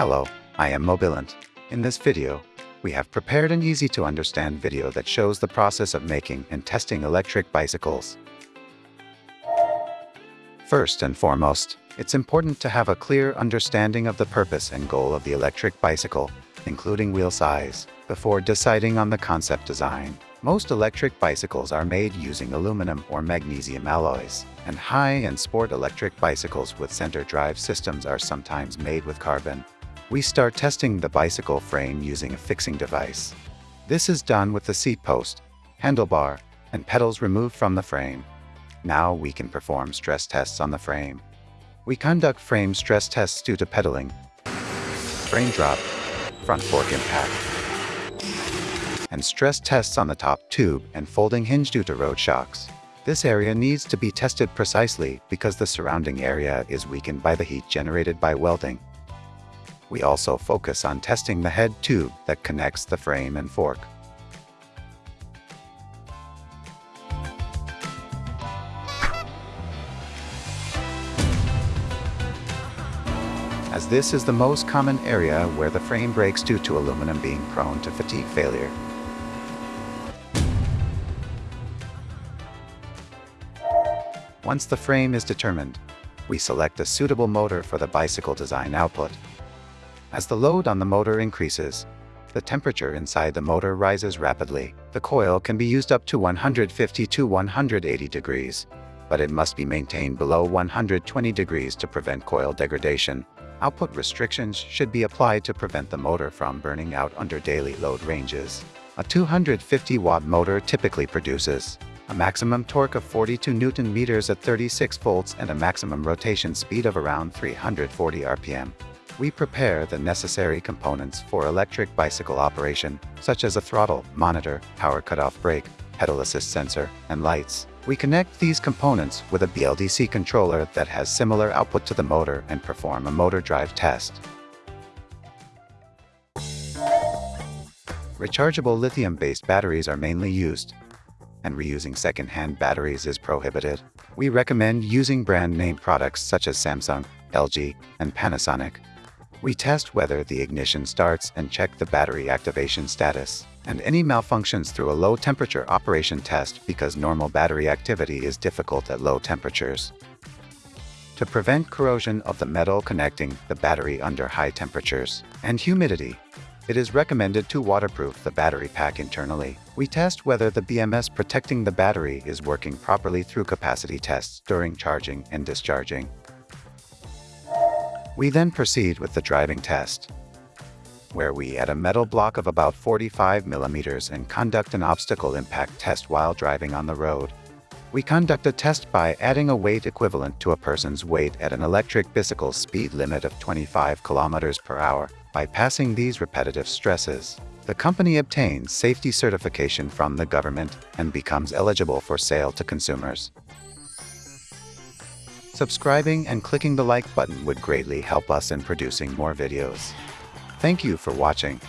Hello, I am Mobilant. In this video, we have prepared an easy to understand video that shows the process of making and testing electric bicycles. First and foremost, it's important to have a clear understanding of the purpose and goal of the electric bicycle, including wheel size, before deciding on the concept design. Most electric bicycles are made using aluminum or magnesium alloys, and high-end sport electric bicycles with center drive systems are sometimes made with carbon. We start testing the bicycle frame using a fixing device. This is done with the seat post, handlebar, and pedals removed from the frame. Now we can perform stress tests on the frame. We conduct frame stress tests due to pedaling, frame drop, front fork impact, and stress tests on the top tube and folding hinge due to road shocks. This area needs to be tested precisely because the surrounding area is weakened by the heat generated by welding. We also focus on testing the head tube that connects the frame and fork. as this is the most common area where the frame breaks due to aluminum being prone to fatigue failure. Once the frame is determined, we select a suitable motor for the bicycle design output. As the load on the motor increases, the temperature inside the motor rises rapidly. The coil can be used up to 150 to 180 degrees, but it must be maintained below 120 degrees to prevent coil degradation. Output restrictions should be applied to prevent the motor from burning out under daily load ranges. A 250 watt motor typically produces a maximum torque of 42 newton meters at 36 volts and a maximum rotation speed of around 340 rpm. We prepare the necessary components for electric bicycle operation, such as a throttle, monitor, power cutoff brake, pedal assist sensor, and lights. We connect these components with a BLDC controller that has similar output to the motor and perform a motor drive test. Rechargeable lithium-based batteries are mainly used, and reusing second-hand batteries is prohibited. We recommend using brand-name products such as Samsung, LG, and Panasonic. We test whether the ignition starts and check the battery activation status and any malfunctions through a low temperature operation test because normal battery activity is difficult at low temperatures. To prevent corrosion of the metal connecting the battery under high temperatures and humidity, it is recommended to waterproof the battery pack internally. We test whether the BMS protecting the battery is working properly through capacity tests during charging and discharging. We then proceed with the driving test where we add a metal block of about 45 millimeters and conduct an obstacle impact test while driving on the road. We conduct a test by adding a weight equivalent to a person's weight at an electric bicycle speed limit of 25 kilometers per hour. By passing these repetitive stresses, the company obtains safety certification from the government and becomes eligible for sale to consumers. Subscribing and clicking the like button would greatly help us in producing more videos. Thank you for watching.